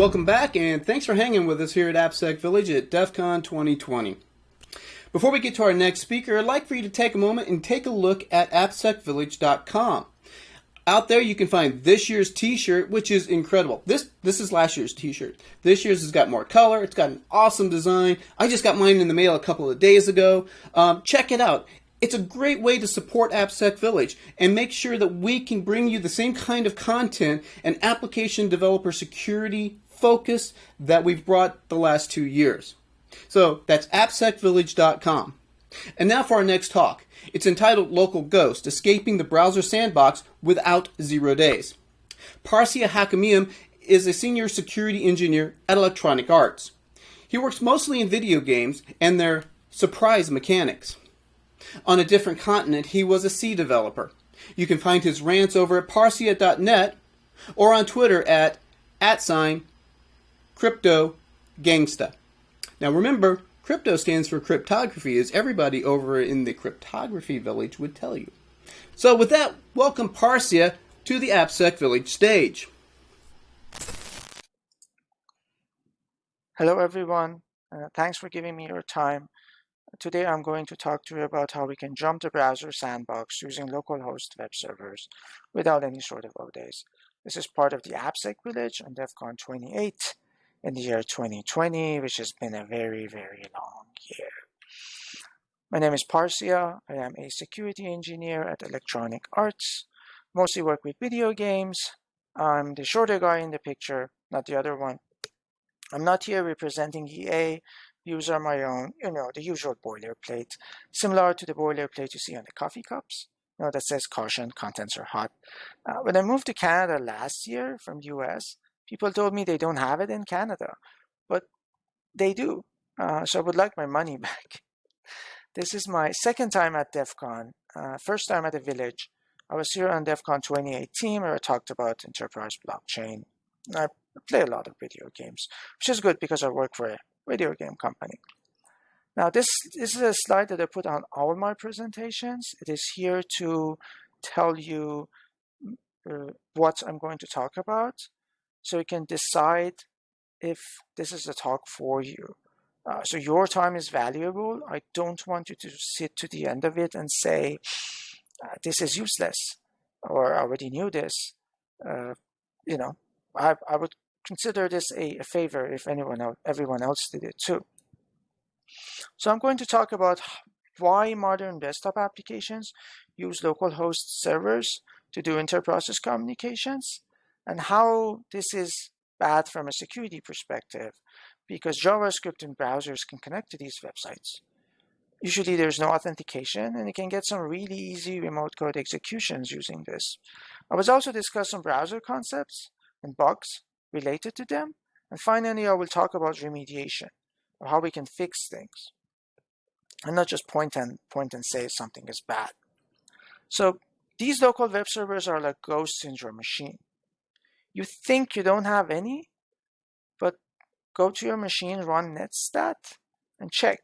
Welcome back, and thanks for hanging with us here at AppSec Village at DEF CON 2020. Before we get to our next speaker, I'd like for you to take a moment and take a look at appsecvillage.com. Out there, you can find this year's T-shirt, which is incredible. This this is last year's T-shirt. This year's has got more color. It's got an awesome design. I just got mine in the mail a couple of days ago. Um, check it out. It's a great way to support AppSec Village and make sure that we can bring you the same kind of content and application developer security focus that we've brought the last two years. So that's appsecvillage.com. And now for our next talk. It's entitled Local Ghost, Escaping the Browser Sandbox Without Zero Days. Parsia Hakimian is a senior security engineer at Electronic Arts. He works mostly in video games and their surprise mechanics. On a different continent, he was a C developer. You can find his rants over at parsiya.net or on Twitter at at sign crypto gangsta. Now remember, crypto stands for cryptography, as everybody over in the cryptography village would tell you. So with that, welcome Parsia to the AppSec Village stage. Hello everyone, uh, thanks for giving me your time. Today I'm going to talk to you about how we can jump the browser sandbox using localhost web servers without any sort of O-days. This is part of the AppSec Village on DEF CON 28 in the year 2020, which has been a very, very long year. My name is Parsia. I am a security engineer at Electronic Arts. Mostly work with video games. I'm the shorter guy in the picture, not the other one. I'm not here representing EA. Views are my own, you know, the usual boilerplate, similar to the boilerplate you see on the coffee cups. You know, that says caution, contents are hot. Uh, when I moved to Canada last year from US, People told me they don't have it in Canada, but they do. Uh, so I would like my money back. This is my second time at DEF CON, uh, first time at the Village. I was here on DEF CON 2018 where I talked about enterprise blockchain. I play a lot of video games, which is good because I work for a video game company. Now this, this is a slide that I put on all my presentations. It is here to tell you uh, what I'm going to talk about so you can decide if this is a talk for you. Uh, so your time is valuable. I don't want you to sit to the end of it and say, uh, this is useless, or I already knew this. Uh, you know, I, I would consider this a, a favor if anyone else, everyone else did it too. So I'm going to talk about why modern desktop applications use localhost servers to do inter-process communications and how this is bad from a security perspective because JavaScript and browsers can connect to these websites. Usually there's no authentication and you can get some really easy remote code executions using this. I was also discuss some browser concepts and bugs related to them. And finally, I will talk about remediation or how we can fix things and not just point and point and say something is bad. So these local web servers are like ghosts in your machine. You think you don't have any, but go to your machine, run netstat, and check.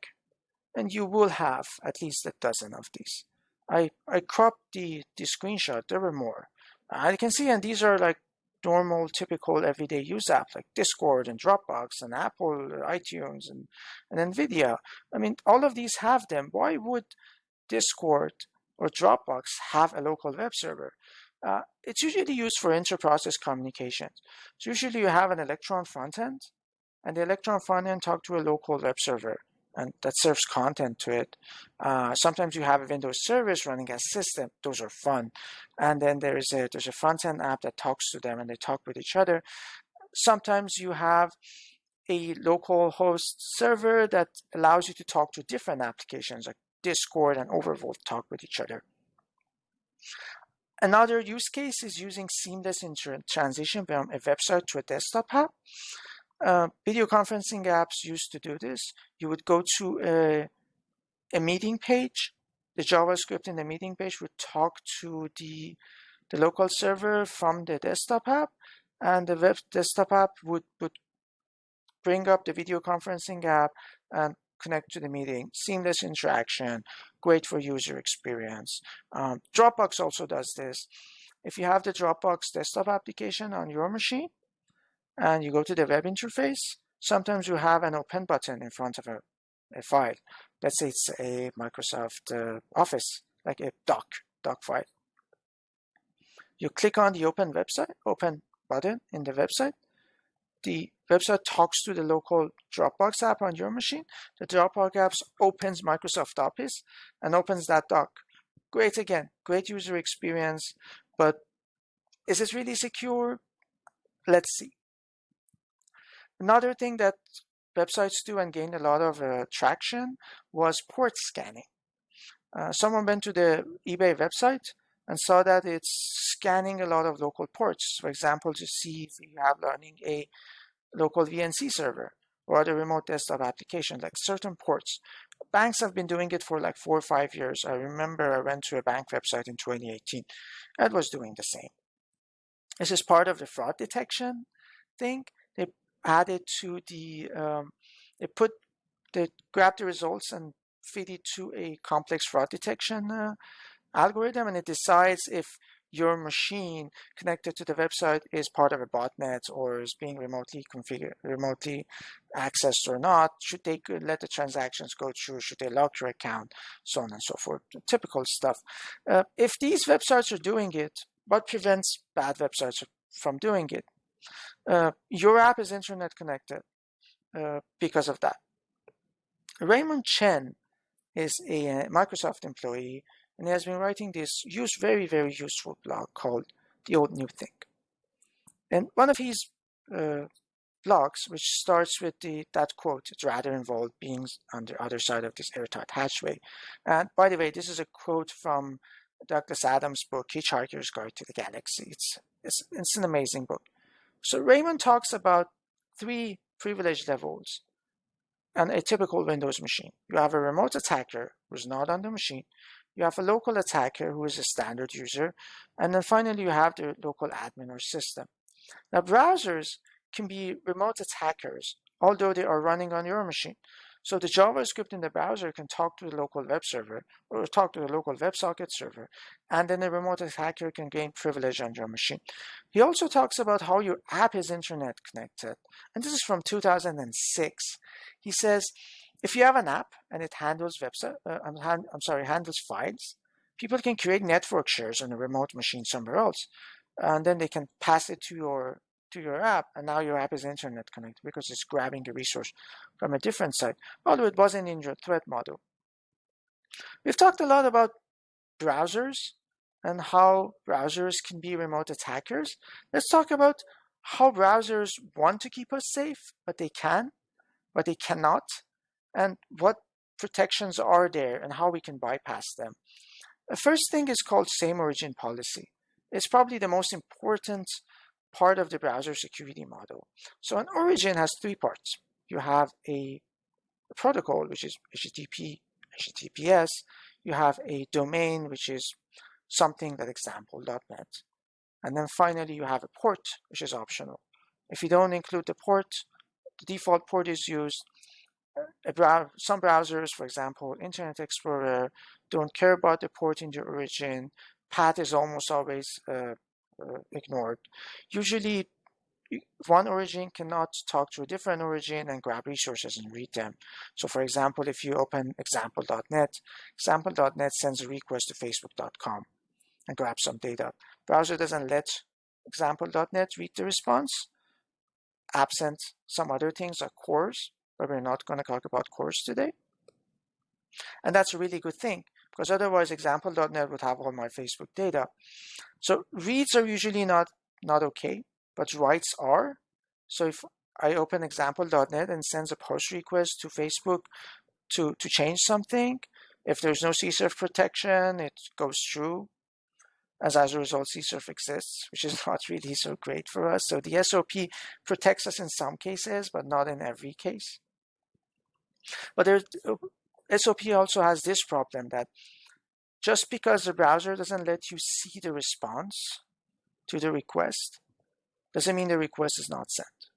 And you will have at least a dozen of these. I, I cropped the, the screenshot, there were more. I can see, and these are like normal, typical everyday use apps like Discord and Dropbox and Apple, iTunes and, and NVIDIA. I mean, all of these have them. Why would Discord or Dropbox have a local web server? Uh, it's usually used for inter-process communications. So usually you have an Electron frontend, and the Electron frontend talk to a local web server, and that serves content to it. Uh, sometimes you have a Windows service running as system. Those are fun. And then there is a there's a front-end app that talks to them, and they talk with each other. Sometimes you have a local host server that allows you to talk to different applications like Discord and Overwolf talk with each other. Another use case is using seamless transition from a website to a desktop app. Uh, video conferencing apps used to do this. You would go to a, a meeting page. The JavaScript in the meeting page would talk to the, the local server from the desktop app, and the web desktop app would, would bring up the video conferencing app and connect to the meeting, seamless interaction, great for user experience. Um, Dropbox also does this. If you have the Dropbox desktop application on your machine, and you go to the web interface, sometimes you have an open button in front of a, a file. Let's say it's a Microsoft uh, Office, like a doc, doc file. You click on the open website, open button in the website. The website talks to the local Dropbox app on your machine. The Dropbox app opens Microsoft Office and opens that doc. Great again, great user experience, but is it really secure? Let's see. Another thing that websites do and gained a lot of uh, traction was port scanning. Uh, someone went to the eBay website and saw that it's scanning a lot of local ports. For example, to see if you have running a local VNC server or other remote desktop application, like certain ports. Banks have been doing it for like four or five years. I remember I went to a bank website in 2018 that was doing the same. This is part of the fraud detection thing. They added to the, um, they put, they grab the results and feed it to a complex fraud detection uh, algorithm and it decides if your machine connected to the website is part of a botnet or is being remotely configured, remotely accessed or not. Should they let the transactions go through? Should they lock your account? So on and so forth. Typical stuff. Uh, if these websites are doing it, what prevents bad websites from doing it? Uh, your app is internet connected uh, because of that. Raymond Chen is a Microsoft employee and he has been writing this use very, very useful blog called The Old New Thing. And one of his uh, blogs, which starts with the that quote, it's rather involved being on the other side of this airtight hatchway. And by the way, this is a quote from Douglas Adams' book, Hitchhiker's Guide to the Galaxy. It's, it's, it's an amazing book. So Raymond talks about three privilege levels and a typical Windows machine. You have a remote attacker who's not on the machine. You have a local attacker who is a standard user. And then finally, you have the local admin or system. Now, browsers can be remote attackers, although they are running on your machine. So the JavaScript in the browser can talk to the local web server or talk to the local WebSocket server, and then the remote attacker can gain privilege on your machine. He also talks about how your app is internet connected, and this is from 2006. He says, if you have an app and it handles website, uh, I'm, hand, I'm sorry, handles files, people can create network shares on a remote machine somewhere else, and then they can pass it to your to your app, and now your app is internet connected because it's grabbing the resource from a different site, although it wasn't in your threat model. We've talked a lot about browsers and how browsers can be remote attackers. Let's talk about how browsers want to keep us safe, but they can, but they cannot, and what protections are there and how we can bypass them. The first thing is called same origin policy. It's probably the most important part of the browser security model. So an origin has three parts. You have a, protocol, which is HTTP, HTTPS. You have a domain, which is something that example.net. And then finally, you have a port, which is optional. If you don't include the port, the default port is used. Brow some browsers, for example, Internet Explorer, don't care about the port in the origin. Path is almost always uh, uh, ignored. Usually, one origin cannot talk to a different origin and grab resources and read them. So for example, if you open example.net, example.net sends a request to facebook.com and grabs some data. Browser doesn't let example.net read the response, absent some other things like CORS, but we're not going to talk about CORS today. And that's a really good thing because otherwise example.net would have all my Facebook data. So reads are usually not, not okay, but writes are. So if I open example.net and sends a post request to Facebook to, to change something, if there's no CSRF protection, it goes through. As, as a result, CSRF exists, which is not really so great for us. So the SOP protects us in some cases, but not in every case. But there's uh, SOP also has this problem that just because the browser doesn't let you see the response to the request, doesn't mean the request is not sent.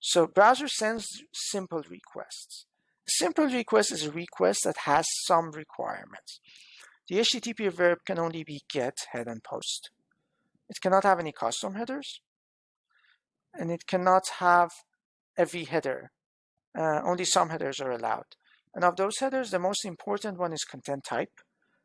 So browser sends simple requests. Simple request is a request that has some requirements. The HTTP verb can only be get, head, and post. It cannot have any custom headers. and it cannot have every header. Uh, only some headers are allowed. And of those headers, the most important one is content type.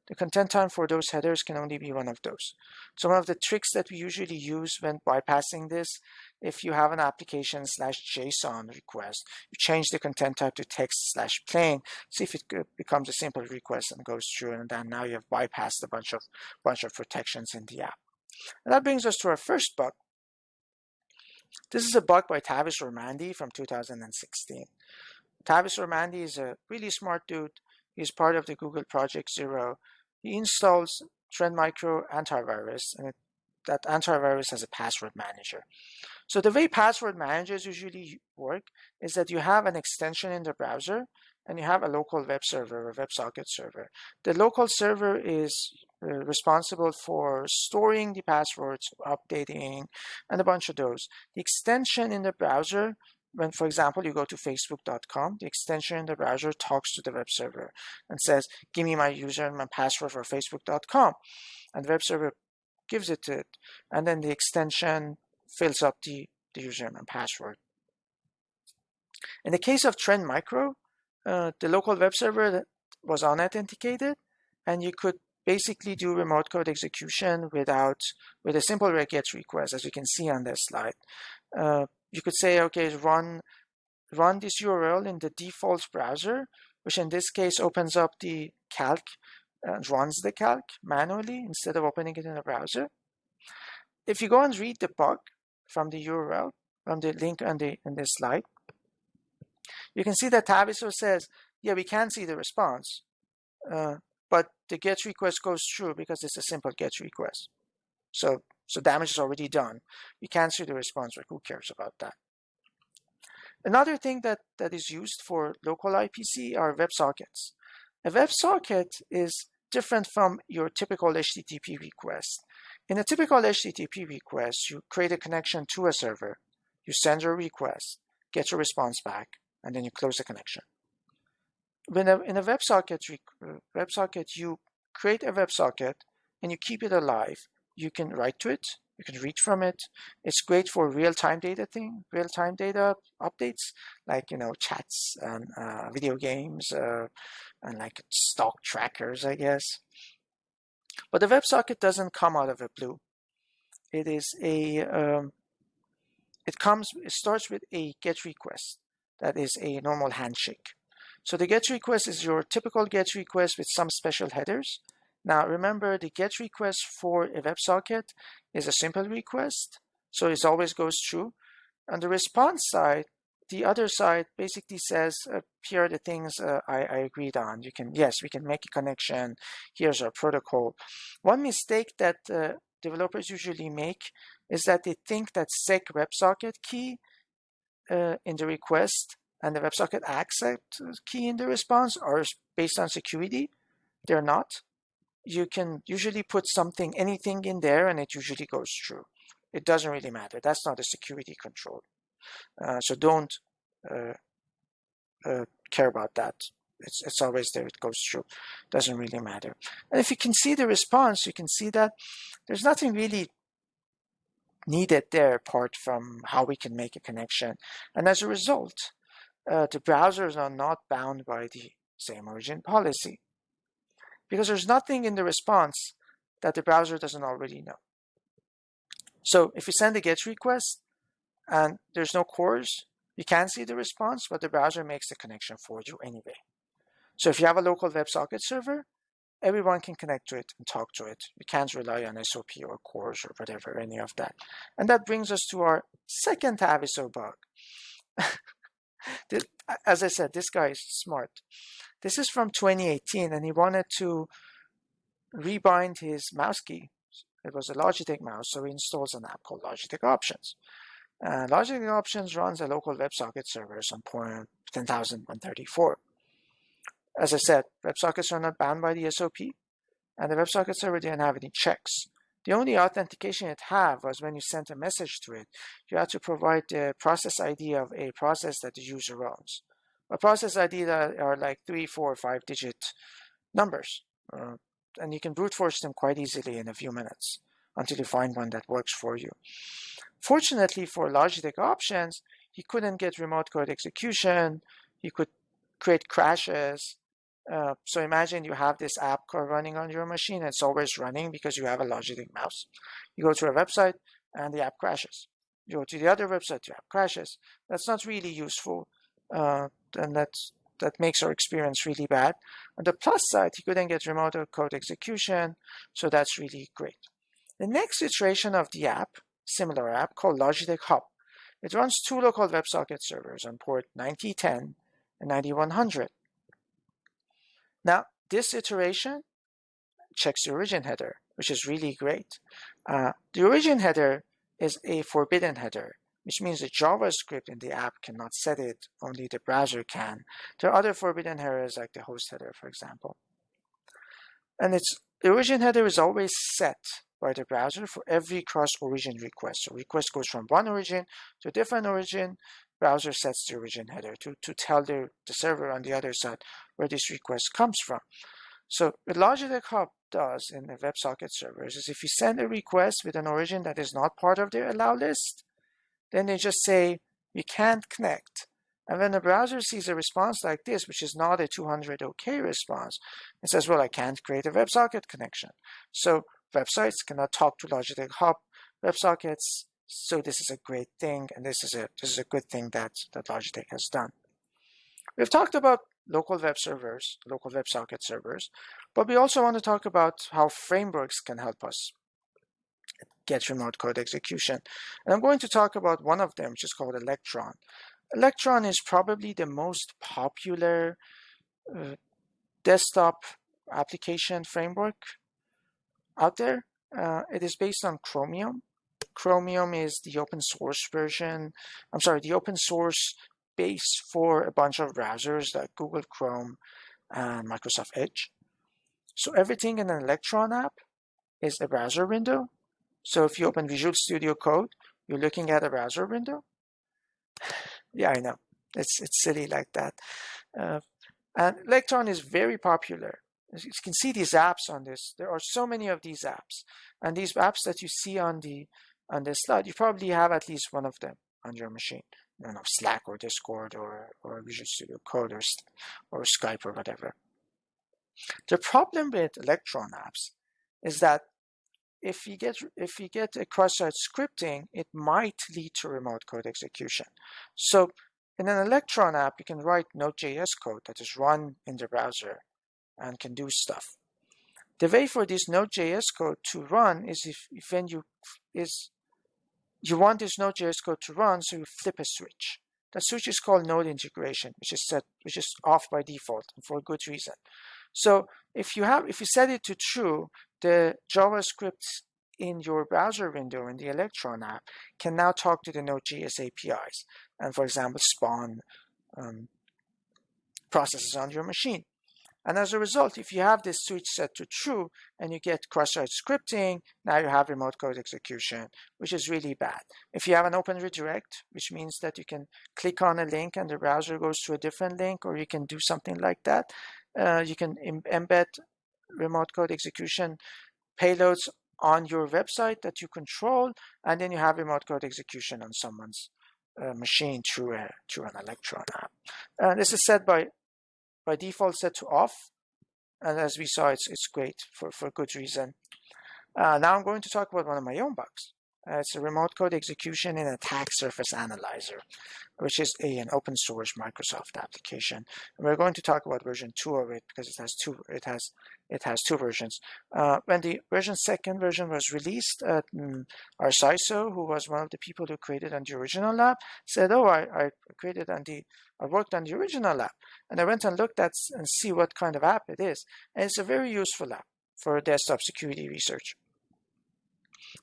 The content type for those headers can only be one of those. So one of the tricks that we usually use when bypassing this, if you have an application slash JSON request, you change the content type to text slash plain, see if it becomes a simple request and goes through, and then now you have bypassed a bunch of bunch of protections in the app. And that brings us to our first bug. This is a bug by Tavis Ormandy from 2016. Tavis Ormandy is a really smart dude. He's part of the Google Project Zero. He installs Trend Micro antivirus, and it, that antivirus has a password manager. So the way password managers usually work is that you have an extension in the browser and you have a local web server or WebSocket server. The local server is uh, responsible for storing the passwords, updating, and a bunch of those. The extension in the browser, when, for example, you go to facebook.com, the extension in the browser talks to the web server and says, give me my user and my password for facebook.com. And the web server gives it to it. And then the extension fills up the, the username and password. In the case of Trend Micro, uh, the local web server was unauthenticated, and you could basically do remote code execution without with a simple get request, as you can see on this slide. Uh, you could say, okay, run run this URL in the default browser, which in this case opens up the calc and runs the calc manually instead of opening it in the browser. If you go and read the bug from the URL, from the link on the in this slide, you can see that Taviso says, yeah, we can see the response, uh, but the GET request goes through because it's a simple GET request. So, so damage is already done. We can't see the response, but who cares about that? Another thing that, that is used for local IPC are WebSockets. A WebSocket is different from your typical HTTP request. In a typical HTTP request, you create a connection to a server, you send your request, get your response back, and then you close the connection. When a, in a WebSocket, uh, WebSocket, you create a WebSocket and you keep it alive. You can write to it, you can read from it. It's great for real-time data thing, real-time data updates, like you know chats and uh, video games uh, and like stock trackers, I guess. But the WebSocket doesn't come out of the blue. It is a um, it comes it starts with a GET request that is a normal handshake. So the GET request is your typical GET request with some special headers. Now remember the GET request for a WebSocket is a simple request, so it always goes through. On the response side, the other side basically says, uh, here are the things uh, I, I, agreed on. You can, yes, we can make a connection. Here's our protocol. One mistake that uh, developers usually make is that they think that sec WebSocket key uh, in the request and the WebSocket accept key in the response are based on security. They're not. You can usually put something, anything in there, and it usually goes through. It doesn't really matter. That's not a security control. Uh, so don't uh, uh, care about that. It's, it's always there. It goes through. Doesn't really matter. And if you can see the response, you can see that there's nothing really needed there apart from how we can make a connection. And as a result, uh, the browsers are not bound by the same origin policy because there's nothing in the response that the browser doesn't already know. So if you send a GET request and there's no CORS, you can see the response, but the browser makes the connection for you anyway. So if you have a local WebSocket server, everyone can connect to it and talk to it. You can't rely on SOP or CORS or whatever, any of that. And that brings us to our second Taviso bug. as I said, this guy is smart. This is from 2018, and he wanted to rebind his mouse key. It was a Logitech mouse, so he installs an app called Logitech Options. Uh, Logitech Options runs a local WebSocket server on port 10,134 as I said, WebSockets are not bound by the SOP, and the WebSocket server didn't have any checks. The only authentication it had was when you sent a message to it. You had to provide the process ID of a process that the user owns. A process ID that are like three, four, five digit numbers. Uh, and you can brute force them quite easily in a few minutes until you find one that works for you. Fortunately for Logitech options, he couldn't get remote code execution. He could create crashes. Uh, so imagine you have this app running on your machine. and It's always running because you have a Logitech mouse. You go to a website and the app crashes. You go to the other website, the app crashes. That's not really useful. Uh, and that's that makes our experience really bad. On the plus side, you couldn't get remote code execution, so that's really great. The next iteration of the app, similar app called Logitech Hub, it runs two local WebSocket servers on port 9010 and 9100. Now, this iteration checks the origin header, which is really great. Uh, the origin header is a forbidden header which means the JavaScript in the app cannot set it, only the browser can. There are other forbidden headers like the host header, for example. And its origin header is always set by the browser for every cross-origin request. So request goes from one origin to a different origin, browser sets the origin header to, to tell the, the server on the other side where this request comes from. So what Logitech Hub does in the WebSocket servers is if you send a request with an origin that is not part of their allow list, then they just say, you can't connect. And when the browser sees a response like this, which is not a 200 OK response, it says, well, I can't create a WebSocket connection. So websites cannot talk to Logitech Hub WebSockets. So this is a great thing, and this is a this is a good thing that, that Logitech has done. We've talked about local web servers, local WebSocket servers, but we also want to talk about how frameworks can help us get remote code execution. And I'm going to talk about one of them, which is called Electron. Electron is probably the most popular uh, desktop application framework out there. Uh, it is based on Chromium. Chromium is the open source version, I'm sorry, the open source base for a bunch of browsers like Google Chrome and Microsoft Edge. So everything in an Electron app is a browser window so if you open Visual Studio Code, you're looking at a browser window. yeah, I know. It's, it's silly like that. Uh, and Electron is very popular. As you can see these apps on this. There are so many of these apps. And these apps that you see on the on this slide, you probably have at least one of them on your machine. You know, Slack or Discord or, or Visual Studio Code or, or Skype or whatever. The problem with Electron apps is that if you get if you get a cross-site scripting, it might lead to remote code execution. So in an Electron app, you can write Node.js code that is run in the browser and can do stuff. The way for this Node.js code to run is if, if when you is you want this Node.js code to run, so you flip a switch. That switch is called node integration, which is set which is off by default and for a good reason. So if you have if you set it to true, the JavaScript in your browser window in the Electron app can now talk to the Node.js APIs and, for example, spawn um, processes on your machine. And as a result, if you have this switch set to true and you get cross-site scripting, now you have remote code execution, which is really bad. If you have an open redirect, which means that you can click on a link and the browser goes to a different link, or you can do something like that, uh, you can embed remote code execution payloads on your website that you control, and then you have remote code execution on someone's uh, machine through a through an Electron app. And this is set by by default set to off, and as we saw, it's it's great for for good reason. Uh, now I'm going to talk about one of my own bugs. Uh, it's a remote code execution in Attack Surface Analyzer, which is a, an open source Microsoft application. And we're going to talk about version two of it because it has two. It has it has two versions. Uh, when the version second version was released, uh, our CISO, who was one of the people who created on the original lab, said, "Oh, I, I created on the I worked on the original app, and I went and looked at and see what kind of app it is, and it's a very useful app for desktop security research."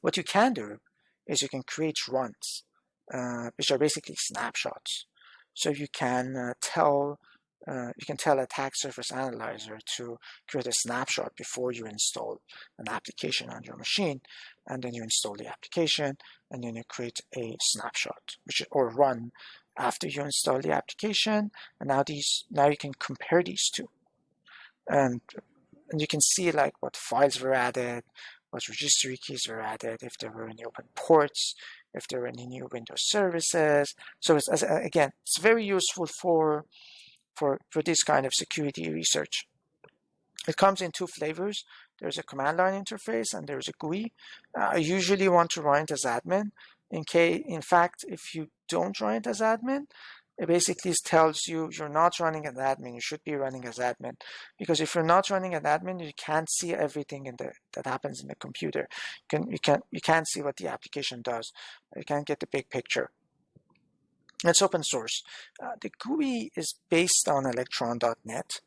What you can do is you can create runs, uh, which are basically snapshots. So you can uh, tell uh, you can tell Attack Surface Analyzer to create a snapshot before you install an application on your machine, and then you install the application, and then you create a snapshot, which or run after you install the application. And now these now you can compare these two, and and you can see like what files were added, what registry keys were added, if there were any open ports, if there are any new Windows services. So it's, again, it's very useful for, for, for this kind of security research. It comes in two flavors. There's a command line interface and there's a GUI. Uh, I usually want to run it as admin. In, case, in fact, if you don't run it as admin, it basically tells you you're not running as admin. You should be running as admin because if you're not running as admin, you can't see everything in the that happens in the computer. You can you can you can't see what the application does. You can't get the big picture. It's open source. Uh, the GUI is based on Electron.net,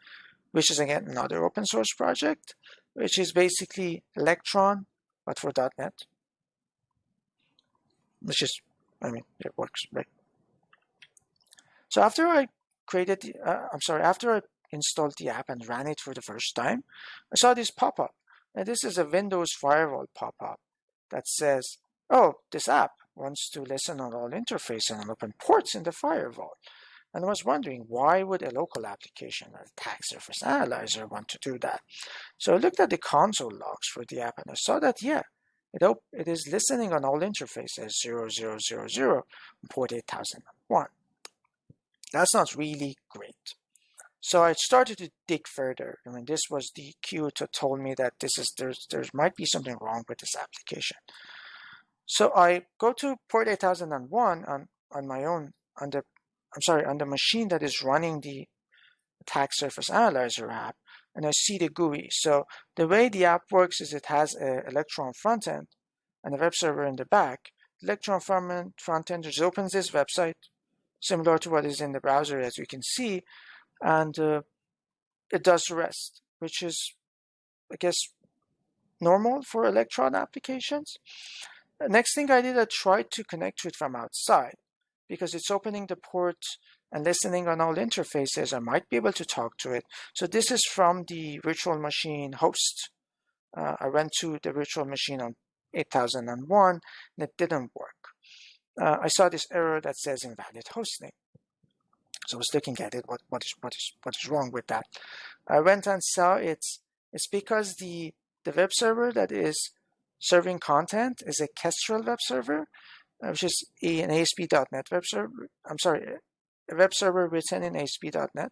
which is again another open source project, which is basically Electron but for .net, which is I mean it works right. So after I created, the, uh, I'm sorry, after I installed the app and ran it for the first time, I saw this pop-up. And this is a Windows firewall pop-up that says, oh, this app wants to listen on all interfaces and open ports in the firewall. And I was wondering, why would a local application, a attack surface analyzer, want to do that? So I looked at the console logs for the app and I saw that, yeah, it, it is listening on all interfaces 0000 port 8001. That's not really great. So I started to dig further. I mean, this was the cue to told me that this is there's there might be something wrong with this application. So I go to port 8001 on on my own on the I'm sorry on the machine that is running the attack surface analyzer app, and I see the GUI. So the way the app works is it has an Electron front end and a web server in the back. The Electron front end just opens this website, similar to what is in the browser as you can see and uh, it does the rest which is I guess normal for Electron applications. Next thing I did I tried to connect to it from outside because it's opening the port and listening on all interfaces I might be able to talk to it. So this is from the virtual machine host. Uh, I went to the virtual machine on 8001 and it didn't work uh, I saw this error that says invalid hostname. So I was looking at it, what, what, is, what, is, what is wrong with that? I went and saw it's, it's because the, the web server that is serving content is a Kestrel web server, uh, which is an ASP.NET web server. I'm sorry, a web server written in ASP.NET.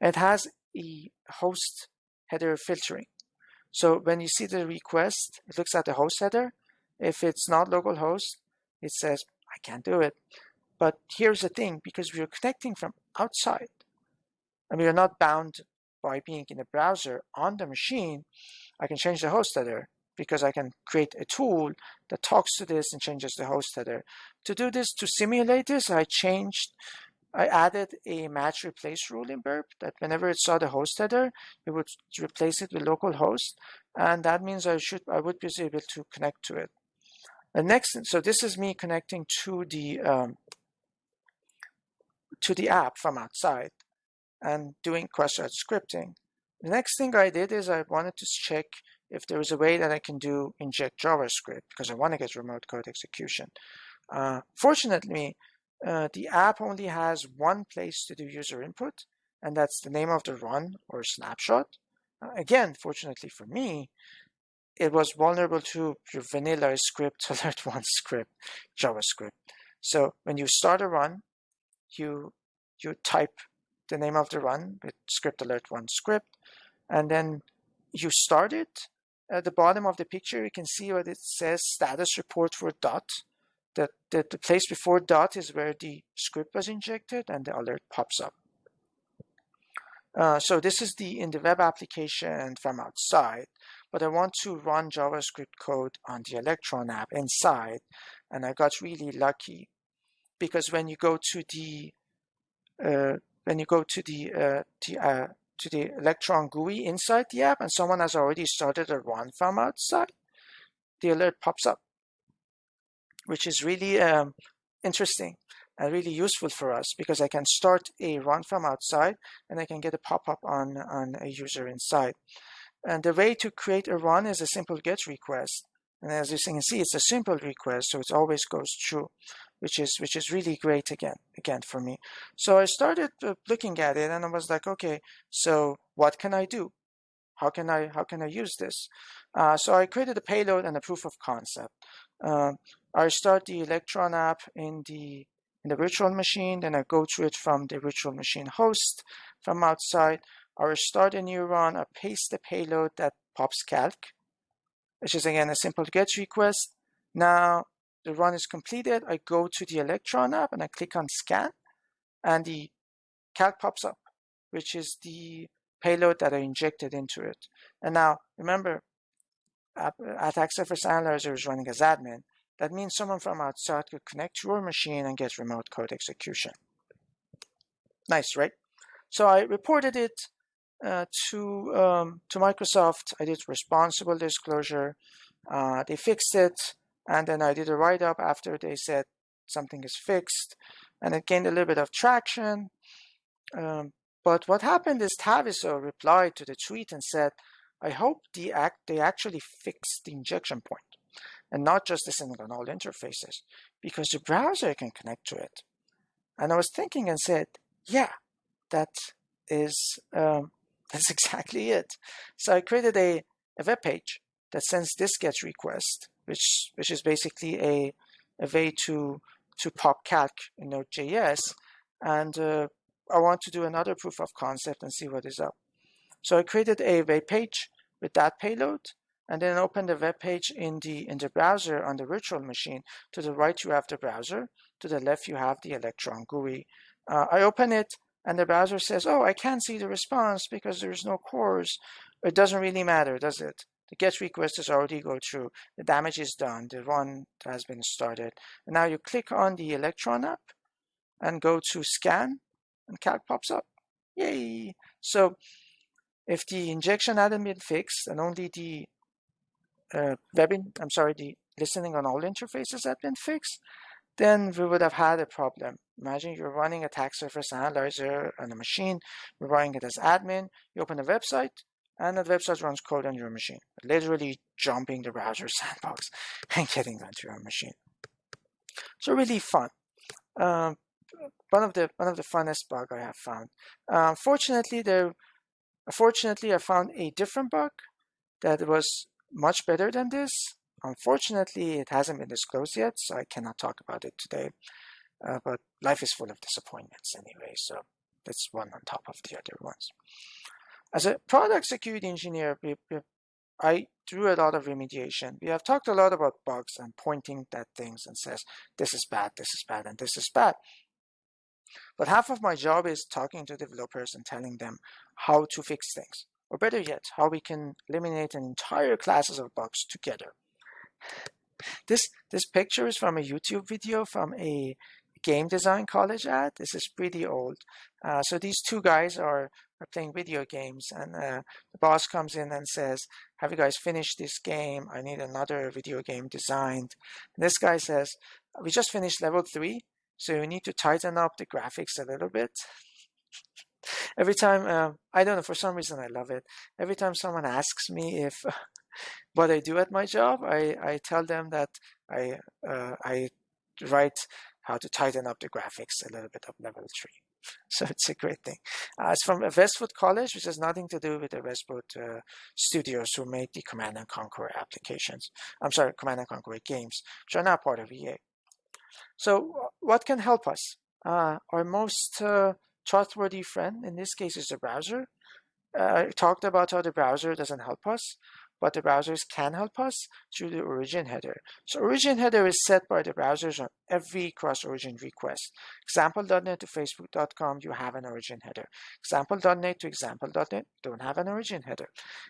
It has a host header filtering. So when you see the request, it looks at the host header. If it's not localhost, it says, I can't do it. But here's the thing, because we are connecting from outside, and we are not bound by being in a browser on the machine, I can change the host header because I can create a tool that talks to this and changes the host header. To do this, to simulate this, I changed, I added a match replace rule in Burp that whenever it saw the host header, it would replace it with localhost. And that means I should, I would be able to connect to it. The next, so this is me connecting to the um, to the app from outside and doing cross-site scripting. The next thing I did is I wanted to check if there was a way that I can do inject JavaScript because I want to get remote code execution. Uh, fortunately, uh, the app only has one place to do user input, and that's the name of the run or snapshot. Uh, again, fortunately for me, it was vulnerable to your vanilla script, alert one script, JavaScript. So when you start a run, you you type the name of the run with script alert one script, and then you start it. At the bottom of the picture, you can see what it says status report for dot. That the, the place before dot is where the script was injected and the alert pops up. Uh, so this is the in the web application and from outside but I want to run JavaScript code on the Electron app inside. And I got really lucky because when you go to the uh, when you go to the uh, the, uh, to the Electron GUI inside the app and someone has already started a run from outside, the alert pops up, which is really um, interesting and really useful for us because I can start a run from outside and I can get a pop-up on, on a user inside. And the way to create a run is a simple GET request. And as you can see, it's a simple request, so it always goes true, which is which is really great again, again for me. So I started uh, looking at it, and I was like, okay, so what can I do? How can I how can I use this? Uh, so I created a payload and a proof of concept. Uh, I start the Electron app in the in the virtual machine, then I go to it from the virtual machine host from outside. I start a new I paste the payload that pops calc, which is again a simple GET request. Now the run is completed. I go to the Electron app and I click on scan and the calc pops up, which is the payload that I injected into it. And now remember, Attack Surface Analyzer is running as admin. That means someone from outside could connect to your machine and get remote code execution. Nice, right? So I reported it uh, to um, to Microsoft. I did responsible disclosure. Uh, they fixed it, and then I did a write-up after they said something is fixed, and it gained a little bit of traction. Um, but what happened is Taviso replied to the tweet and said, "I hope the act they actually fixed the injection point, and not just on all interfaces, because the browser can connect to it." And I was thinking and said, "Yeah, that is um, that's exactly it. So I created a, a web page that sends this GET request, which which is basically a, a way to to pop calc in Node.js. And uh, I want to do another proof of concept and see what is up. So I created a web page with that payload and then open the web page in the in the browser on the virtual machine. To the right you have the browser, to the left you have the Electron GUI. Uh, I open it and the browser says, oh, I can't see the response because there's no CORS, it doesn't really matter, does it? The GET request has already go through, the damage is done, the run has been started. And now you click on the Electron app and go to scan and calc pops up. Yay! So if the injection hadn't been fixed and only the uh, I'm sorry, the listening on all interfaces had been fixed, then we would have had a problem. Imagine you're running a attack surface analyzer on a machine, you're running it as admin, you open a website, and the website runs code on your machine, literally jumping the browser sandbox and getting onto your machine. So really fun. Um, one of the one of the funnest bug I have found. Um, fortunately, there, fortunately, I found a different bug that was much better than this. Unfortunately, it hasn't been disclosed yet, so I cannot talk about it today. Uh, but life is full of disappointments anyway, so that's one on top of the other ones. As a product security engineer, we, we, I do a lot of remediation. We have talked a lot about bugs and pointing at things and says, this is bad, this is bad, and this is bad. But half of my job is talking to developers and telling them how to fix things. Or better yet, how we can eliminate an entire classes of bugs together. This, this picture is from a YouTube video from a game design college ad. This is pretty old. Uh, so these two guys are, are playing video games and uh, the boss comes in and says, have you guys finished this game? I need another video game designed. And this guy says, we just finished level three, so you need to tighten up the graphics a little bit. Every time, uh, I don't know, for some reason I love it. Every time someone asks me if what I do at my job, I, I tell them that I, uh, I write how to tighten up the graphics a little bit of level 3. So it's a great thing. Uh, it's from Westwood College, which has nothing to do with the Westwood uh, studios who made the Command & Conquer applications. I'm sorry, Command & Conquer games, which are now part of EA. So what can help us? Uh, our most uh, trustworthy friend, in this case, is the browser. Uh, I talked about how the browser doesn't help us but the browsers can help us through the origin header. So origin header is set by the browsers on every cross-origin request. Example.net to Facebook.com, you have an origin header. Example.net to example.net don't have an origin header.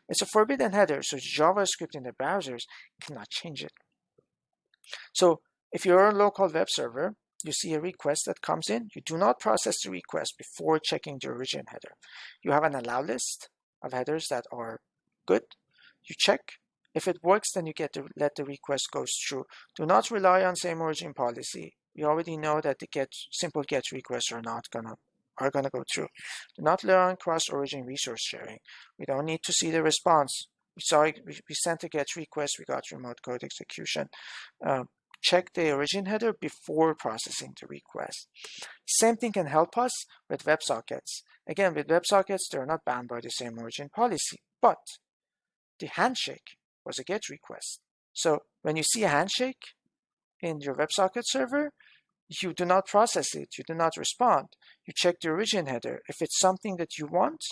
It's a forbidden header, so JavaScript in the browsers cannot change it. So if you're a local web server, you see a request that comes in, you do not process the request before checking the origin header. You have an allow list of headers that are good you check. If it works, then you get to let the request goes through. Do not rely on same origin policy. We already know that the get simple get requests are not gonna are gonna go through. Do not rely on cross-origin resource sharing. We don't need to see the response. We saw we, we sent a get request, we got remote code execution. Uh, check the origin header before processing the request. Same thing can help us with WebSockets. Again, with WebSockets, they're not bound by the same origin policy, but the handshake was a GET request. So when you see a handshake, in your WebSocket server, you do not process it, you do not respond. You check the origin header. If it's something that you want,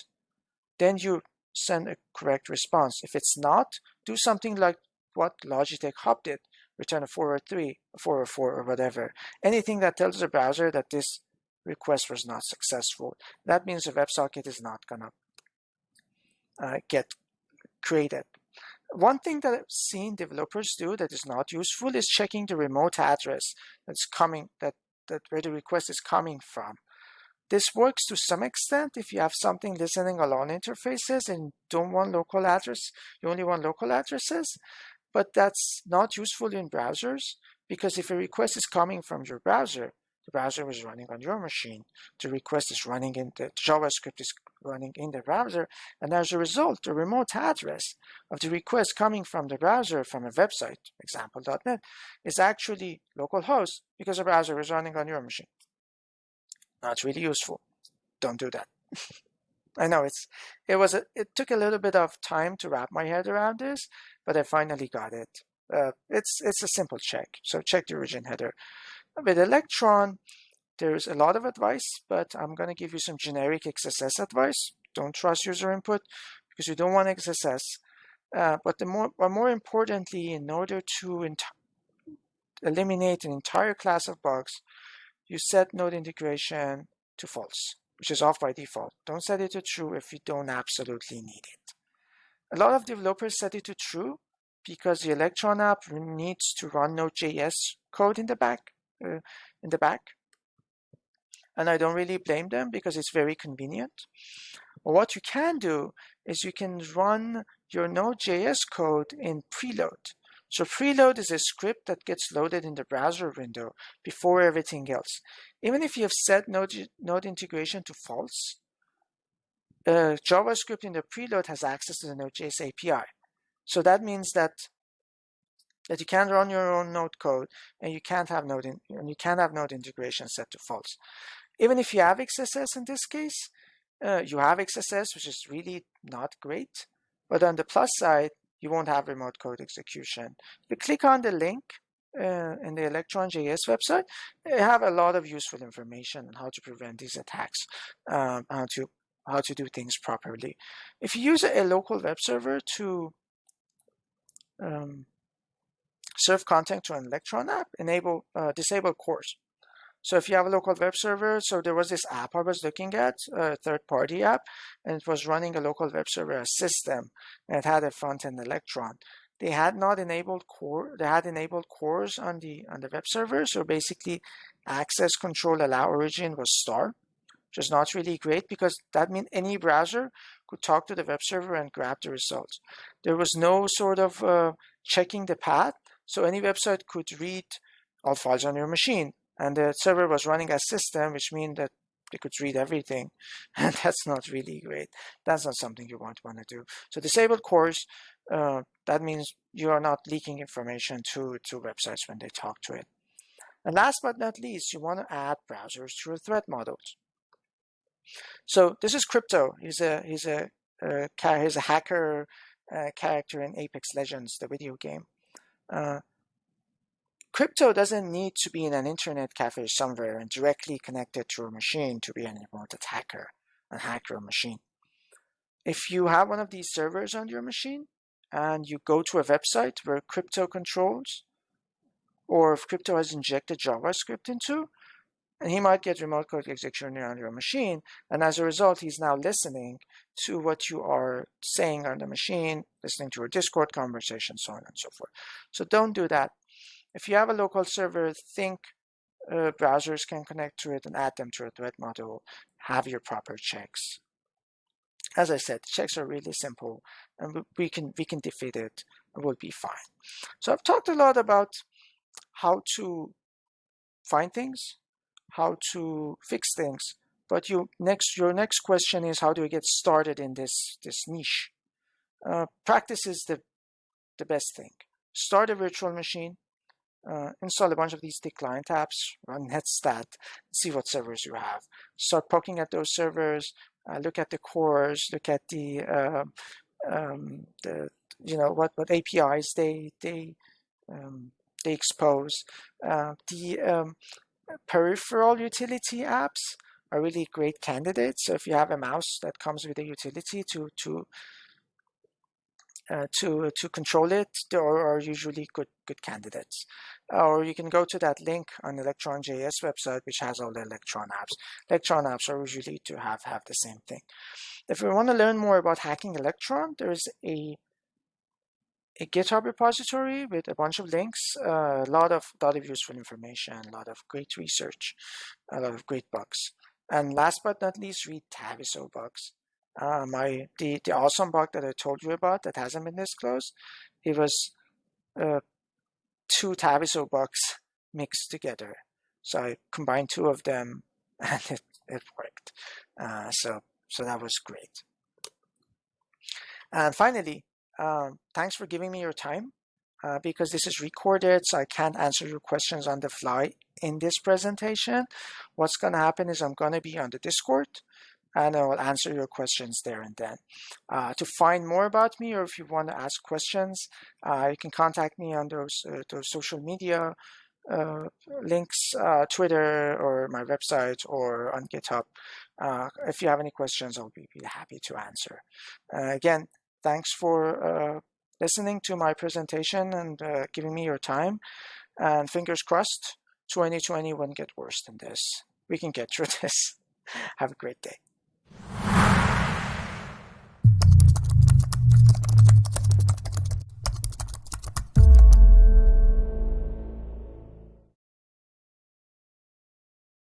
then you send a correct response. If it's not, do something like what Logitech Hub did, return a 403, a 404, or whatever. Anything that tells the browser that this request was not successful. That means the WebSocket is not gonna uh, get created. One thing that I've seen developers do that is not useful is checking the remote address that's coming, that, that where the request is coming from. This works to some extent if you have something listening alone interfaces and don't want local address, you only want local addresses, but that's not useful in browsers because if a request is coming from your browser, the browser is running on your machine, the request is running in the JavaScript is running in the browser, and as a result, the remote address of the request coming from the browser from a website, example.net, is actually localhost because the browser is running on your machine. Not really useful. Don't do that. I know it's it was a, it took a little bit of time to wrap my head around this, but I finally got it. Uh, it's it's a simple check. So check the origin header. With Electron, there's a lot of advice, but I'm going to give you some generic XSS advice. Don't trust user input because you don't want XSS. Uh, but the more, but more importantly, in order to eliminate an entire class of bugs, you set node integration to false, which is off by default. Don't set it to true if you don't absolutely need it. A lot of developers set it to true because the Electron app needs to run Node.js code in the back, in the back. And I don't really blame them because it's very convenient. What you can do is you can run your Node.js code in preload. So preload is a script that gets loaded in the browser window before everything else. Even if you have set node, node integration to false, uh, JavaScript in the preload has access to the Node.js API. So that means that that you can't run your own node code and you can't have node in, and you can't have node integration set to false. Even if you have XSS in this case, uh, you have XSS, which is really not great. But on the plus side, you won't have remote code execution. If you click on the link uh, in the Electron.js website, they have a lot of useful information on how to prevent these attacks, um, how to how to do things properly. If you use a, local web server to um, serve content to an Electron app, enable uh, disable CORS. So if you have a local web server, so there was this app I was looking at, a third-party app, and it was running a local web server system, and it had a front-end Electron. They had not enabled core. They had enabled CORS on the on the web server. So basically, access control allow origin was star, which is not really great because that means any browser could talk to the web server and grab the results. There was no sort of uh, checking the path, so any website could read all files on your machine and the server was running a system, which means that they could read everything, and that's not really great. That's not something you want to want to do. So disabled CORS, uh, that means you are not leaking information to, to websites when they talk to it. And last but not least, you want to add browsers to your threat models. So this is Crypto. He's a he's a uh, he's a hacker uh, character in Apex Legends, the video game. Uh, Crypto doesn't need to be in an internet cafe somewhere and directly connected to a machine to be an remote attacker and hack your machine. If you have one of these servers on your machine and you go to a website where crypto controls, or if crypto has injected JavaScript into, and he might get remote code execution on your machine. And as a result, he's now listening to what you are saying on the machine, listening to your Discord conversation, so on and so forth. So don't do that. If you have a local server, think uh, browsers can connect to it and add them to a threat model, have your proper checks. As I said, checks are really simple and we can, we can defeat it and we'll be fine. So I've talked a lot about how to find things, how to fix things, but you next your next question is how do I get started in this this niche? Uh, practice is the the best thing. Start a virtual machine, uh, install a bunch of these thick client apps, run netstat, see what servers you have. Start poking at those servers, uh, look at the CORS, look at the, uh, um, the you know, what, what APIs they, they, um, they expose. Uh, the um, peripheral utility apps are really great candidates. So if you have a mouse that comes with a utility to to uh, to to control it, they are, usually good good candidates. Or you can go to that link on Electron.js website, which has all the Electron apps. Electron apps are usually to have have the same thing. If you want to learn more about hacking Electron, there's a a GitHub repository with a bunch of links, uh, a lot of lot of useful information, a lot of great research, a lot of great bugs. And last but not least, read Taviso bugs. Uh, my the the awesome bug that I told you about that hasn't been disclosed, it was uh, two Taviso bugs mixed together. So I combined two of them, and it it worked. Uh, so so that was great. And finally, um, thanks for giving me your time. Uh, because this is recorded, so I can't answer your questions on the fly in this presentation. What's going to happen is I'm going to be on the Discord and I will answer your questions there and then. Uh, to find more about me or if you want to ask questions, uh, you can contact me on those, uh, those social media uh, links, uh, Twitter or my website or on GitHub. if you have any questions, I'll be, be happy to answer. again, thanks for listening to my presentation and uh, giving me your time. And fingers crossed, 2020 won't get worse than this. We can get through this. Have a great day.